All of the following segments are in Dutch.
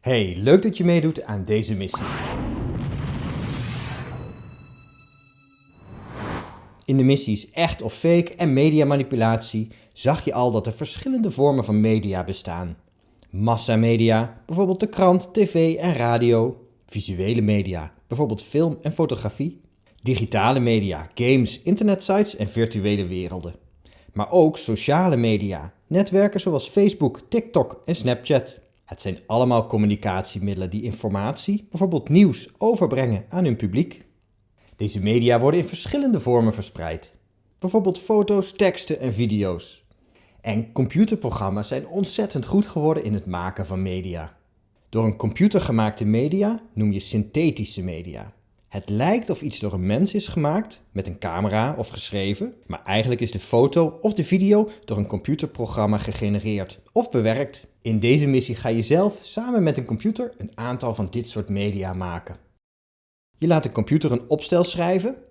Hey, leuk dat je meedoet aan deze missie. In de missies Echt of Fake en Mediamanipulatie zag je al dat er verschillende vormen van media bestaan. Massamedia, bijvoorbeeld de krant, tv en radio. Visuele media, bijvoorbeeld film en fotografie. Digitale media, games, internetsites en virtuele werelden. Maar ook sociale media, netwerken zoals Facebook, TikTok en Snapchat. Het zijn allemaal communicatiemiddelen die informatie, bijvoorbeeld nieuws, overbrengen aan hun publiek. Deze media worden in verschillende vormen verspreid. Bijvoorbeeld foto's, teksten en video's. En computerprogramma's zijn ontzettend goed geworden in het maken van media. Door een computer gemaakte media noem je synthetische media. Het lijkt of iets door een mens is gemaakt, met een camera of geschreven, maar eigenlijk is de foto of de video door een computerprogramma gegenereerd of bewerkt. In deze missie ga je zelf samen met een computer een aantal van dit soort media maken. Je laat de computer een opstel schrijven.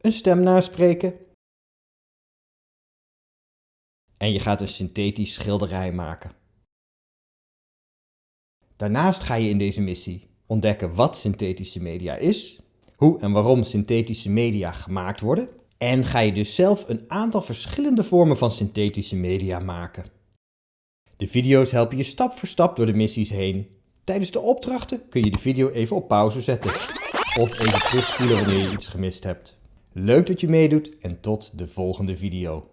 Een stem naspreken. En je gaat een synthetisch schilderij maken. Daarnaast ga je in deze missie ontdekken wat synthetische media is, hoe en waarom synthetische media gemaakt worden en ga je dus zelf een aantal verschillende vormen van synthetische media maken. De video's helpen je stap voor stap door de missies heen. Tijdens de opdrachten kun je de video even op pauze zetten of even terugspoelen wanneer je iets gemist hebt. Leuk dat je meedoet en tot de volgende video.